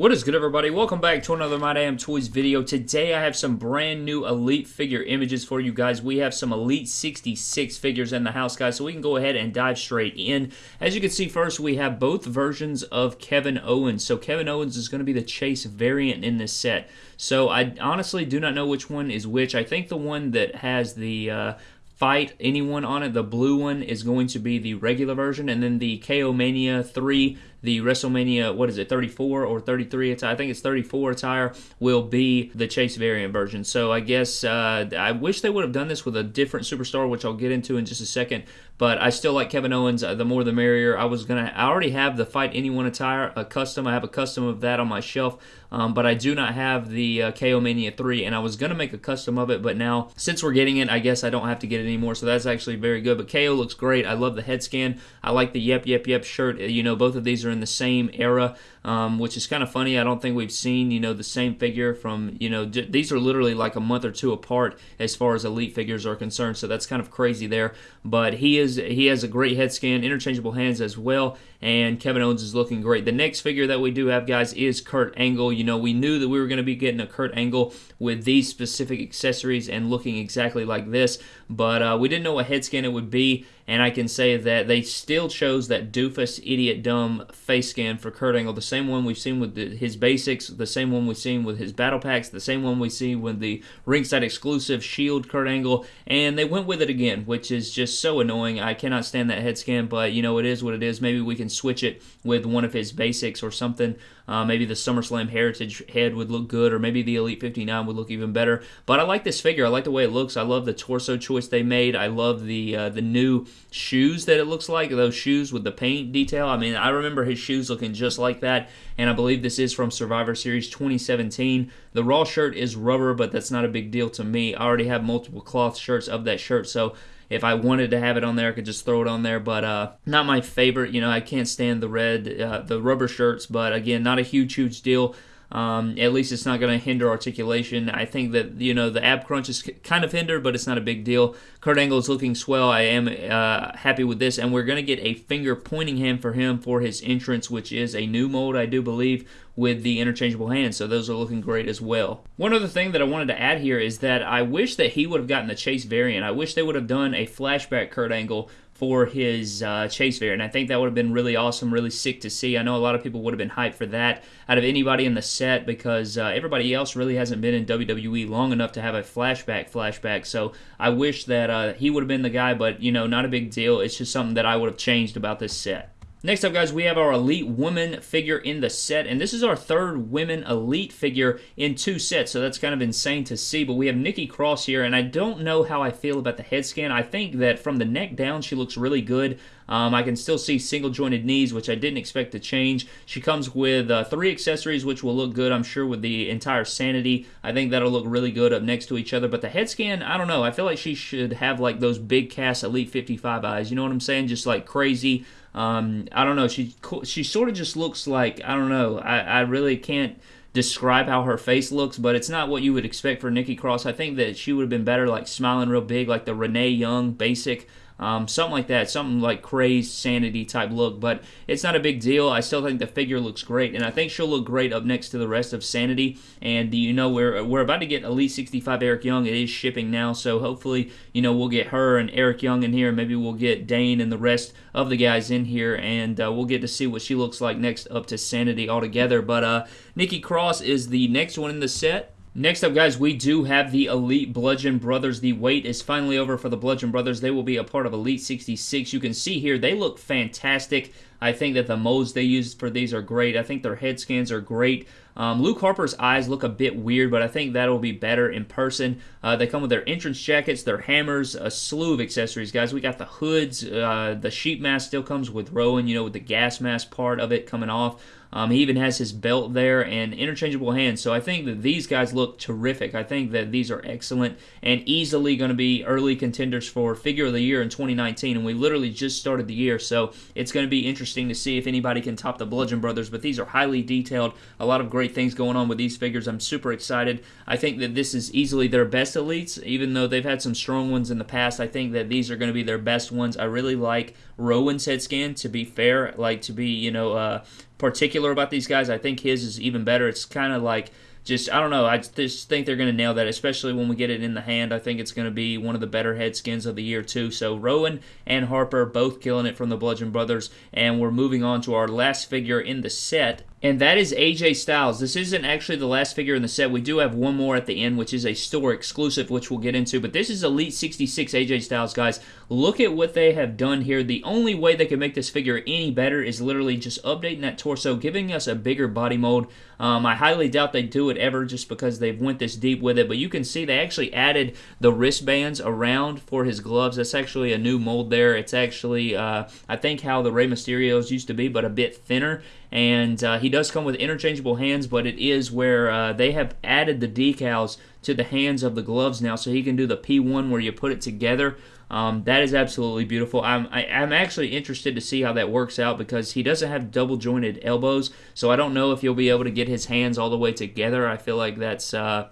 What is good everybody? Welcome back to another My Damn Toys video. Today I have some brand new Elite figure images for you guys. We have some Elite 66 figures in the house guys, so we can go ahead and dive straight in. As you can see first, we have both versions of Kevin Owens. So Kevin Owens is going to be the Chase variant in this set. So I honestly do not know which one is which. I think the one that has the uh, fight anyone on it. The blue one is going to be the regular version, and then the KO Mania 3 the WrestleMania, what is it, 34 or 33 attire? I think it's 34 attire will be the Chase variant version. So I guess uh, I wish they would have done this with a different superstar, which I'll get into in just a second. But I still like Kevin Owens. Uh, the more the merrier. I was gonna. I already have the Fight Anyone attire, a custom. I have a custom of that on my shelf. Um, but I do not have the uh, KO Mania 3, and I was going to make a custom of it, but now, since we're getting it, I guess I don't have to get it anymore, so that's actually very good. But KO looks great. I love the head scan. I like the Yep, Yep, Yep shirt. You know, both of these are in the same era, um, which is kind of funny. I don't think we've seen you know the same figure from you know d- these are literally like a month or two apart as far as elite figures are concerned. So that's kind of crazy there. But he is he has a great head scan, interchangeable hands as well, and Kevin Owens is looking great. The next figure that we do have, guys, is Kurt Angle. You know, we knew that we were going to be getting a Kurt Angle with these specific accessories and looking exactly like this, but uh, we didn't know what head scan it would be. And I can say that they still chose that doofus, idiot, dumb face scan for Kurt Angle, the same one we've seen with the, his basics, the same one we've seen with his battle packs, the same one we see with the ringside exclusive Shield Kurt Angle, and they went with it again, which is just so annoying. I cannot stand that head scan, but you know it is what it is. Maybe we can switch it with one of his basics or something. Uh, maybe the SummerSlam Heritage head would look good, or maybe the Elite 59 would look even better. But I like this figure. I like the way it looks. I love the torso choice they made. I love the uh, the new shoes that it looks like. Those shoes with the paint detail. I mean, I remember his shoes looking just like that, and I believe this is from Survivor Series 2017. The Raw shirt is rubber, but that's not a big deal to me. I already have multiple cloth shirts of that shirt, so if I wanted to have it on there, I could just throw it on there. But uh, not my favorite. You know, I can't stand the red, uh, the rubber shirts. But again, not a huge, huge deal. Um, at least it's not going to hinder articulation. I think that you know the ab crunch is kind of hindered, but it's not a big deal. Kurt Angle is looking swell. I am uh, happy with this, and we're going to get a finger pointing hand for him for his entrance, which is a new mold, I do believe, with the interchangeable hands. So those are looking great as well. One other thing that I wanted to add here is that I wish that he would have gotten the Chase variant. I wish they would have done a flashback Kurt Angle for his uh, Chase variant. I think that would have been really awesome, really sick to see. I know a lot of people would have been hyped for that out of anybody in the set because uh, everybody else really hasn't been in WWE long enough to have a flashback flashback. So I wish that uh, he would have been the guy, but you know, not a big deal. It's just something that I would have changed about this set. Next up, guys, we have our Elite Woman figure in the set, and this is our third Women Elite figure in two sets, so that's kind of insane to see, but we have Nikki Cross here, and I don't know how I feel about the head scan. I think that from the neck down, she looks really good. Um, I can still see single jointed knees, which I didn't expect to change. She comes with uh, three accessories, which will look good, I'm sure, with the entire Sanity. I think that'll look really good up next to each other. But the head scan, I don't know. I feel like she should have like those big cast Elite 55 eyes. You know what I'm saying? Just like crazy. Um, I don't know. She she sort of just looks like I don't know. I, I really can't describe how her face looks, but it's not what you would expect for Nikki Cross. I think that she would have been better like smiling real big, like the Renee Young basic um, something like that, something like crazed sanity type look. But it's not a big deal. I still think the figure looks great, and I think she'll look great up next to the rest of Sanity. And you know, we're we're about to get Elite 65 Eric Young. It is shipping now, so hopefully, you know, we'll get her and Eric Young in here. Maybe we'll get Dain and the rest of the guys in here, and uh, we'll get to see what she looks like next up to Sanity altogether. But uh, Nikki Cross is the next one in the set. Next up, guys, we do have the Elite Bludgeon Brothers. The wait is finally over for the Bludgeon Brothers. They will be a part of Elite 66. You can see here, they look fantastic. I think that the molds they use for these are great. I think their head scans are great. Um, Luke Harper's eyes look a bit weird, but I think that'll be better in person. Uh, they come with their entrance jackets, their hammers, a slew of accessories, guys. We got the hoods. Uh, the sheep mask still comes with Rowan, you know, with the gas mask part of it coming off. Um, he even has his belt there and interchangeable hands. So I think that these guys look terrific. I think that these are excellent and easily going to be early contenders for Figure of the Year in 2019. And we literally just started the year, so it's going to be interesting to see if anybody can top the Bludgeon Brothers. But these are highly detailed. A lot of great things going on with these figures. I'm super excited. I think that this is easily their best elites, even though they've had some strong ones in the past. I think that these are going to be their best ones. I really like Rowan's head scan. To be fair, like to be you know. Uh, particular about these guys. I think his is even better. It's kind of like just I don't know. I just think they're going to nail that, especially when we get it in the hand. I think it's going to be one of the better head skins of the year too. So Rowan and Harper both killing it from the Bludgeon Brothers, and we're moving on to our last figure in the set, and that is AJ Styles. This isn't actually the last figure in the set. We do have one more at the end, which is a store exclusive, which we'll get into. But this is Elite 66 AJ Styles, guys. Look at what they have done here. The only way they can make this figure any better is literally just updating that torso, giving us a bigger body mold. Um, I highly doubt they do it ever just because they've went this deep with it. But you can see they actually added the wristbands around for his gloves. That's actually a new mold there. It's actually, uh, I think, how the Rey Mysterios used to be, but a bit thinner and uh, he does come with interchangeable hands, but it is where uh, they have added the decals to the hands of the gloves now, so he can do the P1 where you put it together. Um, that is absolutely beautiful. I'm I, i am actually interested to see how that works out because he doesn't have double jointed elbows, so I don't know if you'll be able to get his hands all the way together. I feel like that's uh,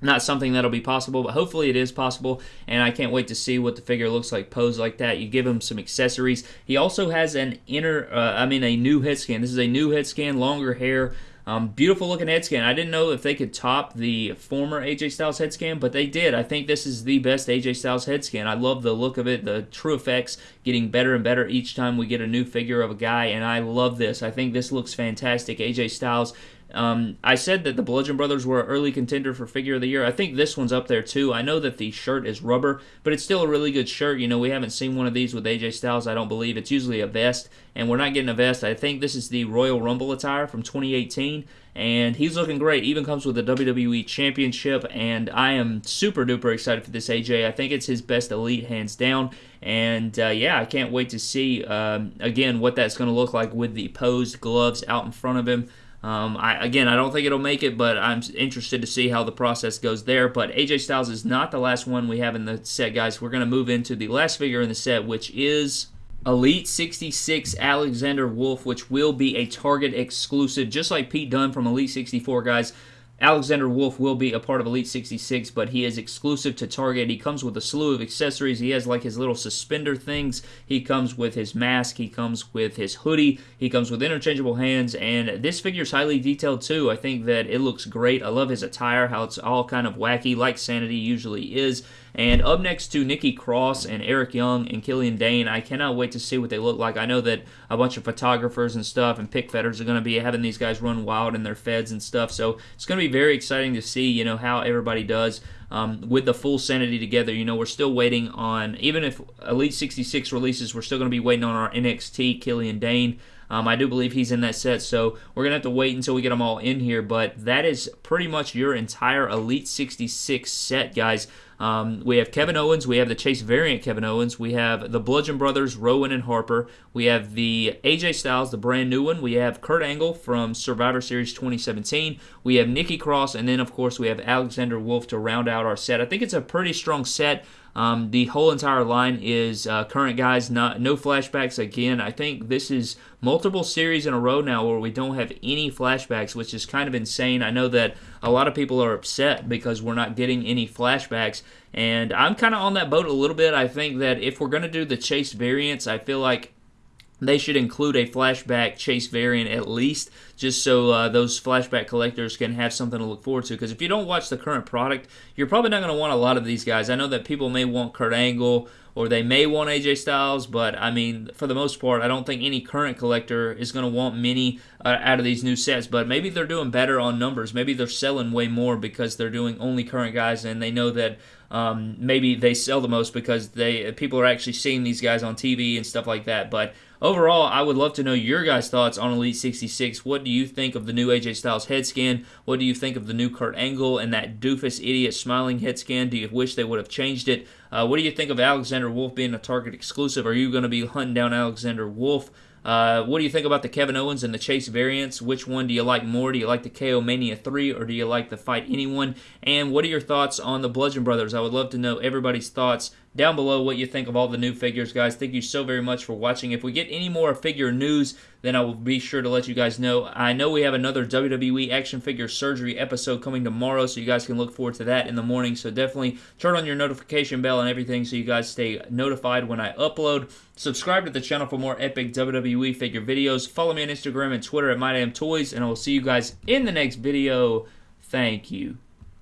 not something that'll be possible, but hopefully it is possible, and I can't wait to see what the figure looks like posed like that. You give him some accessories. He also has an inner, uh, I mean, a new head scan. This is a new head scan, longer hair, um, beautiful looking head scan. I didn't know if they could top the former AJ Styles head scan, but they did. I think this is the best AJ Styles head scan. I love the look of it, the TrueFX getting better and better each time we get a new figure of a guy, and I love this. I think this looks fantastic. AJ Styles um, I said that the Bludgeon Brothers were an early contender for Figure of the Year. I think this one's up there too. I know that the shirt is rubber, but it's still a really good shirt. You know, we haven't seen one of these with AJ Styles, I don't believe. It's usually a vest, and we're not getting a vest. I think this is the Royal Rumble attire from 2018, and he's looking great. Even comes with the WWE Championship, and I am super duper excited for this AJ. I think it's his best elite, hands down. And uh, yeah, I can't wait to see um, again what that's going to look like with the posed gloves out in front of him. Um, I, again, I don't think it'll make it, but I'm interested to see how the process goes there. But AJ Styles is not the last one we have in the set, guys. We're going to move into the last figure in the set, which is Elite 66 Alexander Wolfe, which will be a Target exclusive, just like Pete Dunne from Elite 64, guys. Alexander Wolfe will be a part of Elite 66, but he is exclusive to Target. He comes with a slew of accessories. He has like his little suspender things. He comes with his mask. He comes with his hoodie. He comes with interchangeable hands. And this figure is highly detailed too. I think that it looks great. I love his attire, how it's all kind of wacky, like Sanity usually is. And up next to Nikki Cross and Eric Young and Killian Dain, I cannot wait to see what they look like. I know that a bunch of photographers and stuff and pick fedders are going to be having these guys run wild in their feds and stuff. So it's going to be very exciting to see, you know, how everybody does. Um, with the full sanity together. You know, we're still waiting on, even if Elite 66 releases, we're still going to be waiting on our NXT Killian Dain. Um, I do believe he's in that set, so we're going to have to wait until we get them all in here. But that is pretty much your entire Elite 66 set, guys. Um, we have Kevin Owens. We have the Chase variant Kevin Owens. We have the Bludgeon Brothers, Rowan and Harper. We have the AJ Styles, the brand new one. We have Kurt Angle from Survivor Series 2017. We have Nikki Cross, and then of course we have Alexander Wolfe to round out our set. I think it's a pretty strong set. Um, the whole entire line is uh, current guys, not no flashbacks. Again, I think this is multiple series in a row now where we don't have any flashbacks, which is kind of insane. I know that a lot of people are upset because we're not getting any flashbacks, and I'm kind of on that boat a little bit. I think that if we're going to do the chase variants, I feel like they should include a flashback chase variant at least, just so uh, those flashback collectors can have something to look forward to. Because if you don't watch the current product, you're probably not going to want a lot of these guys. I know that people may want Kurt Angle or they may want AJ Styles, but I mean, for the most part, I don't think any current collector is going to want many uh, out of these new sets. But maybe they're doing better on numbers. Maybe they're selling way more because they're doing only current guys, and they know that um, maybe they sell the most because they people are actually seeing these guys on TV and stuff like that. But overall, I would love to know your guys' thoughts on Elite 66. What do you think of the new AJ Styles head scan? What do you think of the new Kurt Angle and that doofus idiot smiling head scan? Do you wish they would have changed it? Uh, what do you think of Alexander Wolfe being a Target exclusive? Are you going to be hunting down Alexander Wolfe? Uh, what do you think about the Kevin Owens and the Chase variants? Which one do you like more? Do you like the KO Mania 3 or do you like the Fight Anyone? And what are your thoughts on the Bludgeon Brothers? I would love to know everybody's thoughts down below what you think of all the new figures, guys. Thank you so very much for watching. If we get any more figure news, then I will be sure to let you guys know. I know we have another WWE action figure surgery episode coming tomorrow, so you guys can look forward to that in the morning. So definitely turn on your notification bell and everything so you guys stay notified when I upload. Subscribe to the channel for more epic WWE figure videos. Follow me on Instagram and Twitter at MyDamnToys, and I will see you guys in the next video. Thank you.